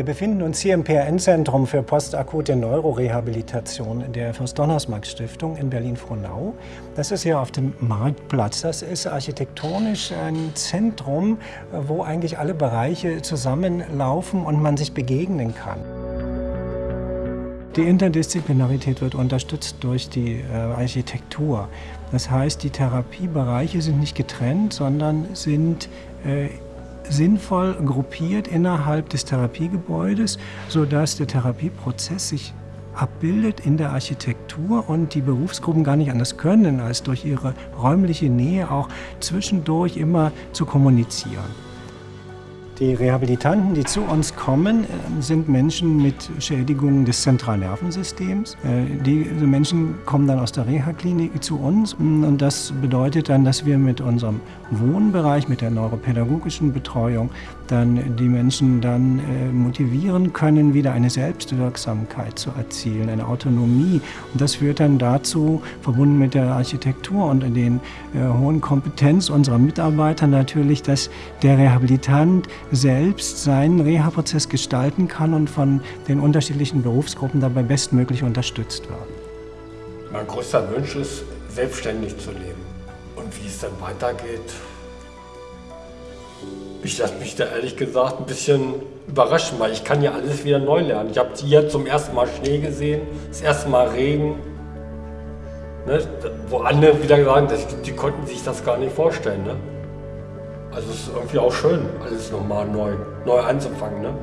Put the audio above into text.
Wir befinden uns hier im PRN-Zentrum für postakute Neurorehabilitation der Fürst-Donnersmarck-Stiftung in Berlin-Frohnau. Das ist hier auf dem Marktplatz. Das ist architektonisch ein Zentrum, wo eigentlich alle Bereiche zusammenlaufen und man sich begegnen kann. Die Interdisziplinarität wird unterstützt durch die äh, Architektur. Das heißt, die Therapiebereiche sind nicht getrennt, sondern sind äh, sinnvoll gruppiert innerhalb des Therapiegebäudes, sodass der Therapieprozess sich abbildet in der Architektur und die Berufsgruppen gar nicht anders können, als durch ihre räumliche Nähe auch zwischendurch immer zu kommunizieren. Die Rehabilitanten, die zu uns kommen, äh, sind Menschen mit Schädigungen des Zentralnervensystems. Äh, diese Menschen kommen dann aus der Reha-Klinik zu uns und das bedeutet dann, dass wir mit unserem Wohnbereich, mit der neuropädagogischen Betreuung, dann die Menschen dann äh, motivieren können, wieder eine Selbstwirksamkeit zu erzielen, eine Autonomie. Und das führt dann dazu, verbunden mit der Architektur und den hohen Kompetenz unserer Mitarbeiter natürlich, dass der Rehabilitant selbst seinen Reha-Prozess gestalten kann und von den unterschiedlichen Berufsgruppen dabei bestmöglich unterstützt wird. Mein größter Wunsch ist, selbstständig zu leben. Und wie es dann weitergeht, ich lasse mich da ehrlich gesagt ein bisschen überraschen, weil ich kann ja alles wieder neu lernen. Ich habe hier zum ersten Mal Schnee gesehen, das erste Mal Regen. Ne? Wo andere wieder sagen, die konnten sich das gar nicht vorstellen. Ne? Also es ist irgendwie auch schön, alles nochmal neu, neu anzufangen. Ne?